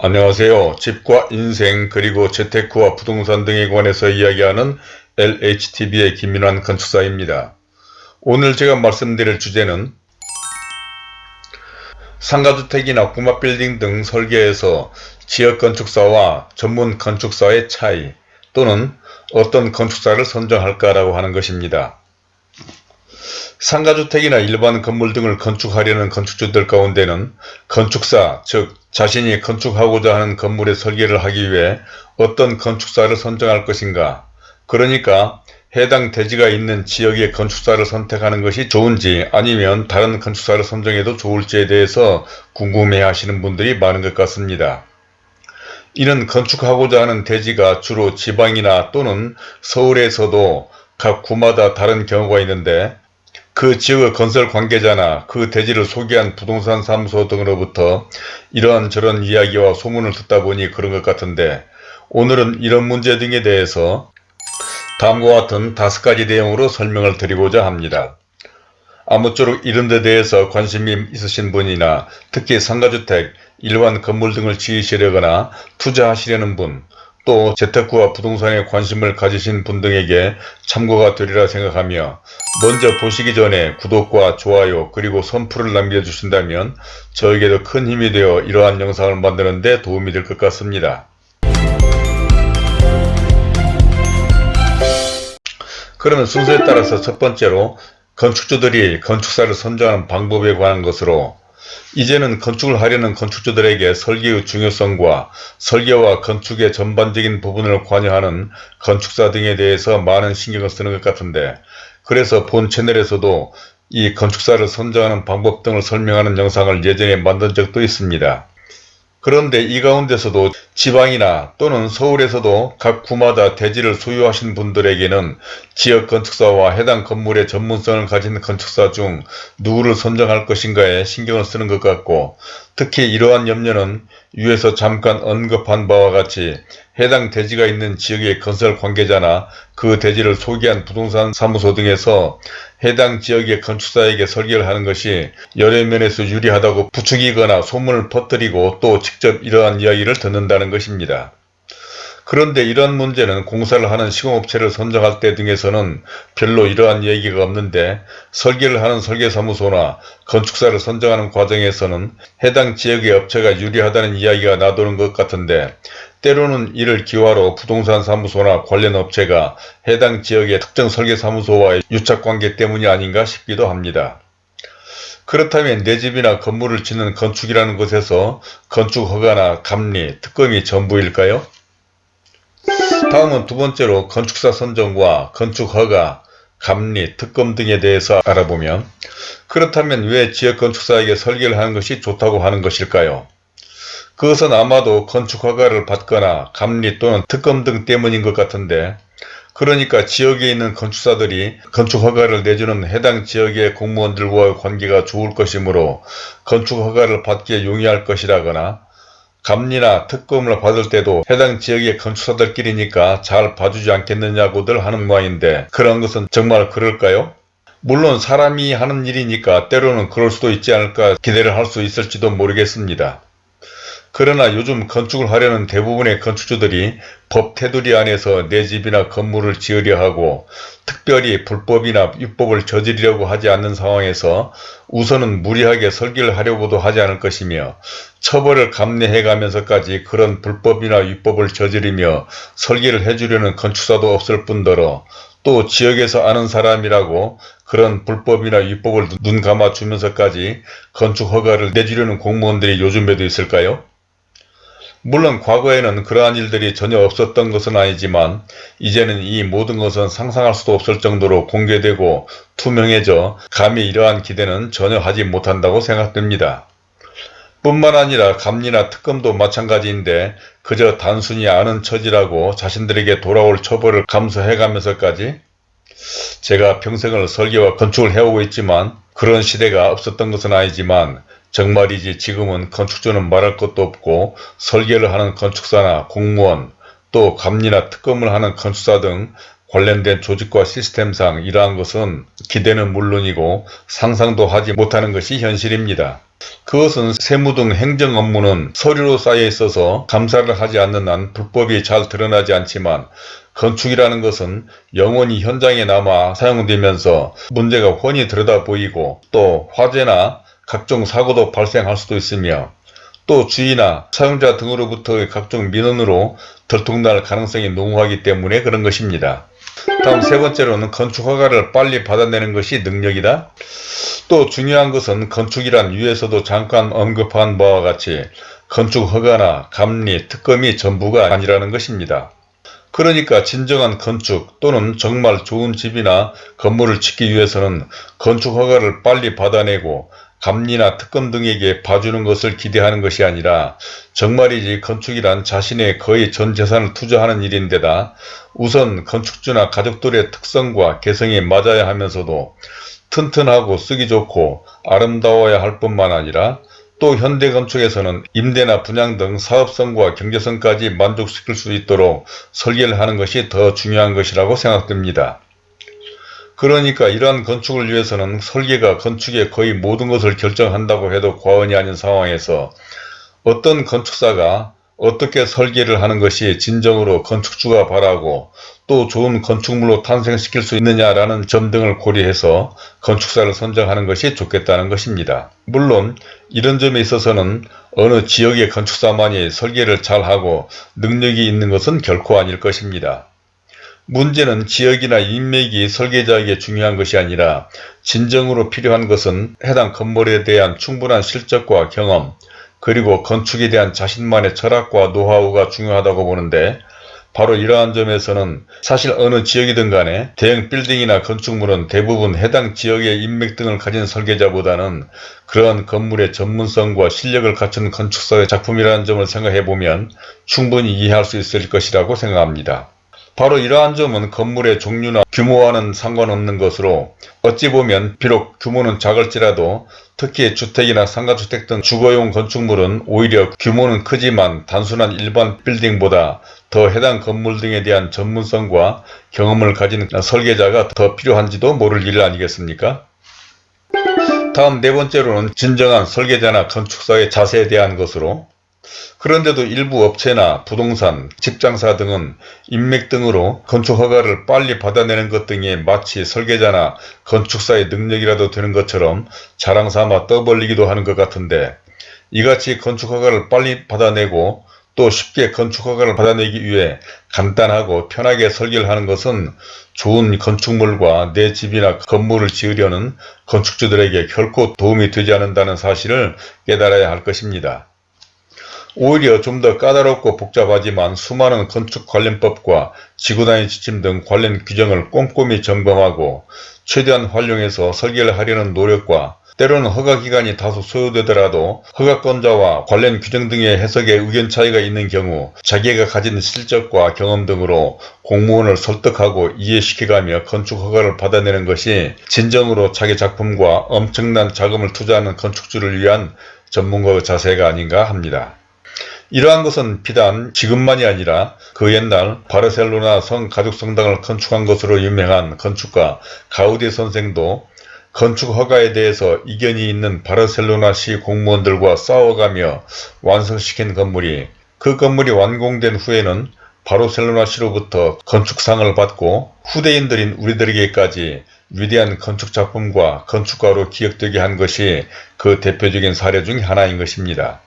안녕하세요. 집과 인생 그리고 재테크와 부동산 등에 관해서 이야기하는 LHTV의 김민환 건축사입니다. 오늘 제가 말씀드릴 주제는 상가주택이나 꼬마빌딩 등 설계에서 지역건축사와 전문 건축사의 차이 또는 어떤 건축사를 선정할까라고 하는 것입니다. 상가주택이나 일반 건물 등을 건축하려는 건축주들 가운데는 건축사, 즉 자신이 건축하고자 하는 건물의 설계를 하기 위해 어떤 건축사를 선정할 것인가 그러니까 해당 대지가 있는 지역의 건축사를 선택하는 것이 좋은지 아니면 다른 건축사를 선정해도 좋을지에 대해서 궁금해 하시는 분들이 많은 것 같습니다. 이는 건축하고자 하는 대지가 주로 지방이나 또는 서울에서도 각 구마다 다른 경우가 있는데 그 지역의 건설 관계자나 그 대지를 소개한 부동산 사무소 등으로부터 이러한 저런 이야기와 소문을 듣다 보니 그런 것 같은데 오늘은 이런 문제 등에 대해서 다음과 같은 다섯 가지 내용으로 설명을 드리고자 합니다. 아무쪼록 이런 데 대해서 관심이 있으신 분이나 특히 상가주택, 일반 건물 등을 지으시려거나 투자하시려는 분, 또 재테크와 부동산에 관심을 가지신 분 등에게 참고가 되리라 생각하며 먼저 보시기 전에 구독과 좋아요 그리고 선풀을 남겨주신다면 저에게도 큰 힘이 되어 이러한 영상을 만드는 데 도움이 될 것 같습니다. 그러면 순서에 따라서 첫 번째로 건축주들이 건축사를 선정하는 방법에 관한 것으로 이제는 건축을 하려는 건축주들에게 설계의 중요성과 설계와 건축의 전반적인 부분을 관여하는 건축사 등에 대해서 많은 신경을 쓰는 것 같은데 그래서 본 채널에서도 이 건축사를 선정하는 방법 등을 설명하는 영상을 예전에 만든 적도 있습니다. 그런데 이 가운데서도 지방이나 또는 서울에서도 각 구마다 대지를 소유하신 분들에게는 지역 건축사와 해당 건물의 전문성을 가진 건축사 중 누구를 선정할 것인가에 신경을 쓰는 것 같고 특히 이러한 염려는 위에서 잠깐 언급한 바와 같이 해당 대지가 있는 지역의 건설 관계자나 그 대지를 소개한 부동산 사무소 등에서 해당 지역의 건축사에게 설계를 하는 것이 여러 면에서 유리하다고 부추기거나 소문을 퍼뜨리고 또 직접 이러한 이야기를 듣는다는 것입니다. 그런데 이러한 문제는 공사를 하는 시공업체를 선정할 때 등에서는 별로 이러한 얘기가 없는데 설계를 하는 설계사무소나 건축사를 선정하는 과정에서는 해당 지역의 업체가 유리하다는 이야기가 나도는 것 같은데 때로는 이를 기화로 부동산 사무소나 관련 업체가 해당 지역의 특정 설계사무소와의 유착관계 때문이 아닌가 싶기도 합니다. 그렇다면 내 집이나 건물을 짓는 건축이라는 것에서 건축허가나 감리, 특검이 전부일까요? 다음은 두 번째로 건축사 선정과 건축허가, 감리, 특검 등에 대해서 알아보면 그렇다면 왜 지역건축사에게 설계를 하는 것이 좋다고 하는 것일까요? 그것은 아마도 건축허가를 받거나 감리 또는 특검 등 때문인 것 같은데 그러니까 지역에 있는 건축사들이 건축허가를 내주는 해당 지역의 공무원들과의 관계가 좋을 것이므로 건축허가를 받기에 용이할 것이라거나 감리나 특검을 받을 때도 해당 지역의 건축사들끼리니까 잘 봐주지 않겠느냐고들 하는 모양인데 그런 것은 정말 그럴까요? 물론 사람이 하는 일이니까 때로는 그럴 수도 있지 않을까 기대를 할 수 있을지도 모르겠습니다. 그러나 요즘 건축을 하려는 대부분의 건축주들이 법 테두리 안에서 내 집이나 건물을 지으려 하고 특별히 불법이나 위법을 저지르려고 하지 않는 상황에서 우선은 무리하게 설계를 하려고도 하지 않을 것이며 처벌을 감내해 가면서까지 그런 불법이나 위법을 저지르며 설계를 해주려는 건축사도 없을 뿐더러 또 지역에서 아는 사람이라고 그런 불법이나 위법을 눈 감아 주면서까지 건축 허가를 내주려는 공무원들이 요즘에도 있을까요? 물론 과거에는 그러한 일들이 전혀 없었던 것은 아니지만 이제는 이 모든 것은 상상할 수도 없을 정도로 공개되고 투명해져 감히 이러한 기대는 전혀 하지 못한다고 생각됩니다. 뿐만 아니라 감리나 특검도 마찬가지인데 그저 단순히 아는 처지라고 자신들에게 돌아올 처벌을 감수해가면서까지 제가 평생을 설계와 건축을 해오고 있지만 그런 시대가 없었던 것은 아니지만 정말이지 지금은 건축주는 말할 것도 없고 설계를 하는 건축사나 공무원 또 감리나 특검을 하는 건축사 등 관련된 조직과 시스템상 이러한 것은 기대는 물론이고 상상도 하지 못하는 것이 현실입니다. 그것은 세무 등 행정 업무는 서류로 쌓여 있어서 감사를 하지 않는 한 불법이 잘 드러나지 않지만 건축이라는 것은 영원히 현장에 남아 사용되면서 문제가 훤히 들여다 보이고 또 화재나 각종 사고도 발생할 수도 있으며 또 주의나 사용자 등으로부터의 각종 민원으로 들통날 가능성이 농후하기 때문에 그런 것입니다. 다음 세 번째로는 건축 허가를 빨리 받아내는 것이 능력이다. 또 중요한 것은 건축이란 위에서도 잠깐 언급한 바와 같이 건축 허가나 감리, 특검이 전부가 아니라는 것입니다. 그러니까 진정한 건축 또는 정말 좋은 집이나 건물을 짓기 위해서는 건축 허가를 빨리 받아내고 감리나 특검 등에게 봐주는 것을 기대하는 것이 아니라 정말이지 건축이란 자신의 거의 전 재산을 투자하는 일인데다 우선 건축주나 가족들의 특성과 개성에 맞아야 하면서도 튼튼하고 쓰기 좋고 아름다워야 할 뿐만 아니라 또 현대건축에서는 임대나 분양 등 사업성과 경제성까지 만족시킬 수 있도록 설계를 하는 것이 더 중요한 것이라고 생각됩니다. 그러니까 이러한 건축을 위해서는 설계가 건축의 거의 모든 것을 결정한다고 해도 과언이 아닌 상황에서 어떤 건축사가 어떻게 설계를 하는 것이 진정으로 건축주가 바라고 또 좋은 건축물로 탄생시킬 수 있느냐라는 점 등을 고려해서 건축사를 선정하는 것이 좋겠다는 것입니다. 물론 이런 점에 있어서는 어느 지역의 건축사만이 설계를 잘하고 능력이 있는 것은 결코 아닐 것입니다. 문제는 지역이나 인맥이 설계자에게 중요한 것이 아니라 진정으로 필요한 것은 해당 건물에 대한 충분한 실적과 경험 그리고 건축에 대한 자신만의 철학과 노하우가 중요하다고 보는데 바로 이러한 점에서는 사실 어느 지역이든 간에 대형 빌딩이나 건축물은 대부분 해당 지역의 인맥 등을 가진 설계자보다는 그러한 건물의 전문성과 실력을 갖춘 건축사의 작품이라는 점을 생각해보면 충분히 이해할 수 있을 것이라고 생각합니다. 바로 이러한 점은 건물의 종류나 규모와는 상관없는 것으로 어찌 보면 비록 규모는 작을지라도 특히 주택이나 상가주택 등 주거용 건축물은 오히려 규모는 크지만 단순한 일반 빌딩보다 더 해당 건물 등에 대한 전문성과 경험을 가진 설계자가 더 필요한지도 모를 일 아니겠습니까? 다음 네 번째로는 진정한 설계자나 건축사의 자세에 대한 것으로 그런데도 일부 업체나 부동산, 집장사 등은 인맥 등으로 건축 허가를 빨리 받아내는 것 등이 마치 설계자나 건축사의 능력이라도 되는 것처럼 자랑삼아 떠벌리기도 하는 것 같은데 이같이 건축 허가를 빨리 받아내고 또 쉽게 건축 허가를 받아내기 위해 간단하고 편하게 설계를 하는 것은 좋은 건축물과 내 집이나 건물을 지으려는 건축주들에게 결코 도움이 되지 않는다는 사실을 깨달아야 할 것입니다. 오히려 좀 더 까다롭고 복잡하지만 수많은 건축 관련법과 지구단위 지침 등 관련 규정을 꼼꼼히 점검하고 최대한 활용해서 설계를 하려는 노력과 때로는 허가기간이 다소 소요되더라도 허가권자와 관련 규정 등의 해석에 의견 차이가 있는 경우 자기가 가진 실적과 경험 등으로 공무원을 설득하고 이해시켜가며 건축허가를 받아내는 것이 진정으로 자기 작품과 엄청난 자금을 투자하는 건축주를 위한 전문가의 자세가 아닌가 합니다. 이러한 것은 비단 지금만이 아니라 그 옛날 바르셀로나 성 가족성당을 건축한 것으로 유명한 건축가 가우디 선생도 건축 허가에 대해서 이견이 있는 바르셀로나시 공무원들과 싸워가며 완성시킨 건물이 그 건물이 완공된 후에는 바르셀로나시로부터 건축상을 받고 후대인들인 우리들에게까지 위대한 건축작품과 건축가로 기억되게 한 것이 그 대표적인 사례 중 하나인 것입니다.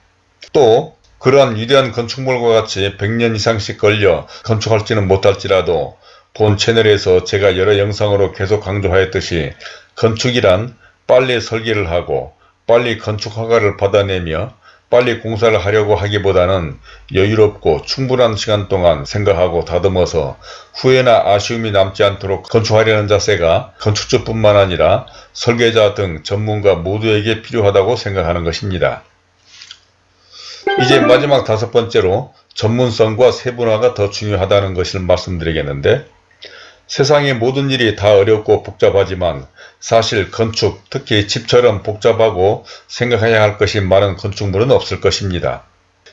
또 그러한 위대한 건축물과 같이 100년 이상씩 걸려 건축할지는 못할지라도 본 채널에서 제가 여러 영상으로 계속 강조하였듯이 건축이란 빨리 설계를 하고 빨리 건축 허가를 받아내며 빨리 공사를 하려고 하기보다는 여유롭고 충분한 시간 동안 생각하고 다듬어서 후회나 아쉬움이 남지 않도록 건축하려는 자세가 건축주뿐만 아니라 설계자 등 전문가 모두에게 필요하다고 생각하는 것입니다. 이제 마지막 다섯 번째로 전문성과 세분화가 더 중요하다는 것을 말씀드리겠는데 세상의 모든 일이 다 어렵고 복잡하지만 사실 건축, 특히 집처럼 복잡하고 생각해야 할 것이 많은 건축물은 없을 것입니다.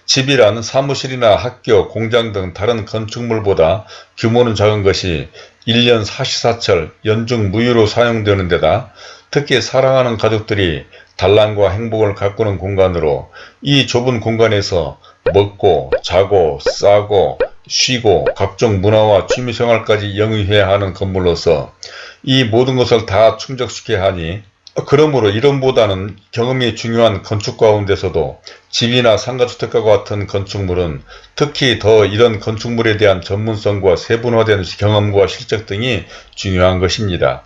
집이란 사무실이나 학교, 공장 등 다른 건축물보다 규모는 작은 것이 1년 사시사철 연중 무휴로 사용되는 데다 특히 사랑하는 가족들이 단란과 행복을 가꾸는 공간으로 이 좁은 공간에서 먹고 자고 싸고 쉬고 각종 문화와 취미생활까지 영위해야 하는 건물로서 이 모든 것을 다 충족시켜야 하니 그러므로 이론보다는 경험이 중요한 건축 가운데서도 집이나 상가주택과 같은 건축물은 특히 더 이런 건축물에 대한 전문성과 세분화된 경험과 실적 등이 중요한 것입니다.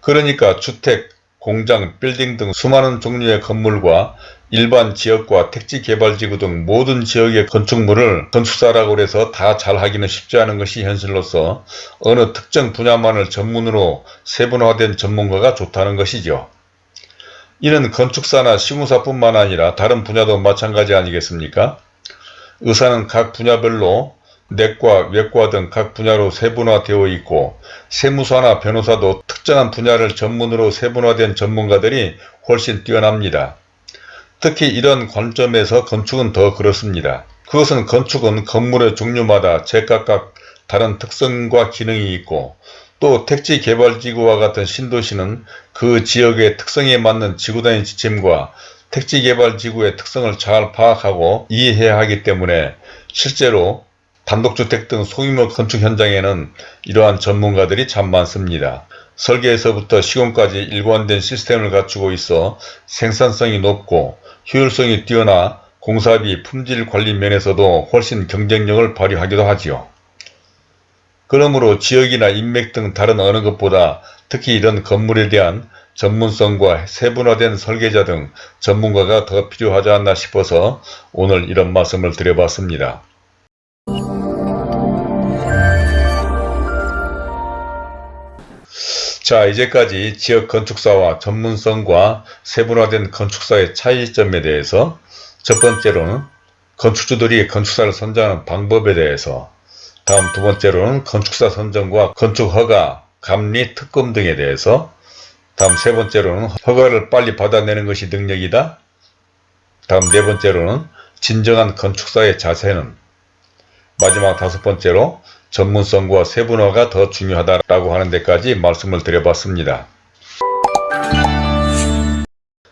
그러니까 주택, 공장, 빌딩 등 수많은 종류의 건물과 일반 지역과 택지개발지구 등 모든 지역의 건축물을 건축사라고 해서 다 잘하기는 쉽지 않은 것이 현실로서 어느 특정 분야만을 전문으로 세분화된 전문가가 좋다는 것이죠. 이는 건축사나 시공사뿐만 아니라 다른 분야도 마찬가지 아니겠습니까? 의사는 각 분야별로 내과, 외과 등 각 분야로 세분화되어 있고 세무사나 변호사도 특정한 분야를 전문으로 세분화된 전문가들이 훨씬 뛰어납니다. 특히 이런 관점에서 건축은 더 그렇습니다. 그것은 건축은 건물의 종류마다 제각각 다른 특성과 기능이 있고 또 택지개발지구와 같은 신도시는 그 지역의 특성에 맞는 지구단위 지침과 택지개발지구의 특성을 잘 파악하고 이해해야 하기 때문에 실제로 단독주택 등 소규모 건축 현장에는 이러한 전문가들이 참 많습니다. 설계에서부터 시공까지 일관된 시스템을 갖추고 있어 생산성이 높고 효율성이 뛰어나 공사비, 품질 관리 면에서도 훨씬 경쟁력을 발휘하기도 하지요. 그러므로 지역이나 인맥 등 다른 어느 것보다 특히 이런 건물에 대한 전문성과 세분화된 설계자 등 전문가가 더 필요하지 않나 싶어서 오늘 이런 말씀을 드려봤습니다. 자 이제까지 지역 건축사와 전문성과 세분화된 건축사의 차이점에 대해서 첫 번째로는 건축주들이 건축사를 선정하는 방법에 대해서 다음 두 번째로는 건축사 선정과 건축허가, 감리, 특검 등에 대해서 다음 세 번째로는 허가를 빨리 받아내는 것이 능력이다. 다음 네 번째로는 진정한 건축사의 자세는 마지막 다섯 번째로 전문성과 세분화가 더 중요하다라고 하는 데까지 말씀을 드려봤습니다.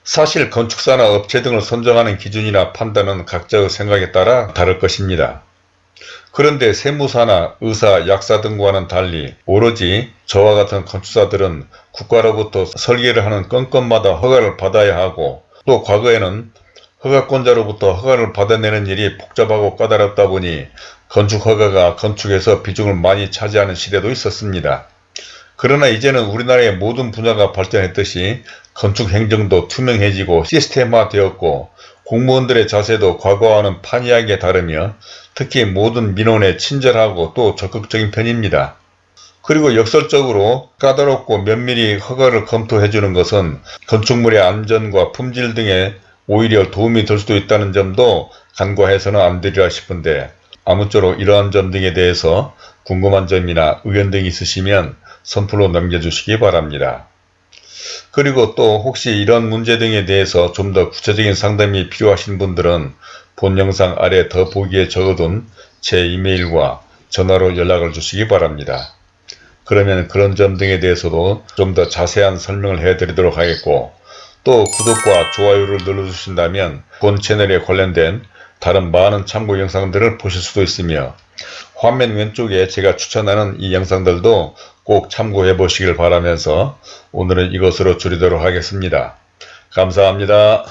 사실 건축사나 업체 등을 선정하는 기준이나 판단은 각자의 생각에 따라 다를 것입니다. 그런데 세무사나 의사, 약사 등과는 달리 오로지 저와 같은 건축사들은 국가로부터 설계를 하는 건건마다 허가를 받아야 하고 또 과거에는 허가권자로부터 허가를 받아내는 일이 복잡하고 까다롭다 보니 건축 허가가 건축에서 비중을 많이 차지하는 시대도 있었습니다. 그러나 이제는 우리나라의 모든 분야가 발전했듯이 건축 행정도 투명해지고 시스템화되었고 공무원들의 자세도 과거와는 판이하게 다르며 특히 모든 민원에 친절하고 또 적극적인 편입니다. 그리고 역설적으로 까다롭고 면밀히 허가를 검토해주는 것은 건축물의 안전과 품질 등에 오히려 도움이 될 수도 있다는 점도 간과해서는 안 되리라 싶은데 아무쪼록 이러한 점 등에 대해서 궁금한 점이나 의견 등이 있으시면 선플로 남겨주시기 바랍니다. 그리고 또 혹시 이런 문제 등에 대해서 좀 더 구체적인 상담이 필요하신 분들은 본 영상 아래 더보기에 적어둔 제 이메일과 전화로 연락을 주시기 바랍니다. 그러면 그런 점 등에 대해서도 좀 더 자세한 설명을 해드리도록 하겠고 또 구독과 좋아요를 눌러주신다면 본 채널에 관련된 다른 많은 참고 영상들을 보실 수도 있으며 화면 왼쪽에 제가 추천하는 이 영상들도 꼭 참고해 보시길 바라면서 오늘은 이것으로 줄이도록 하겠습니다. 감사합니다.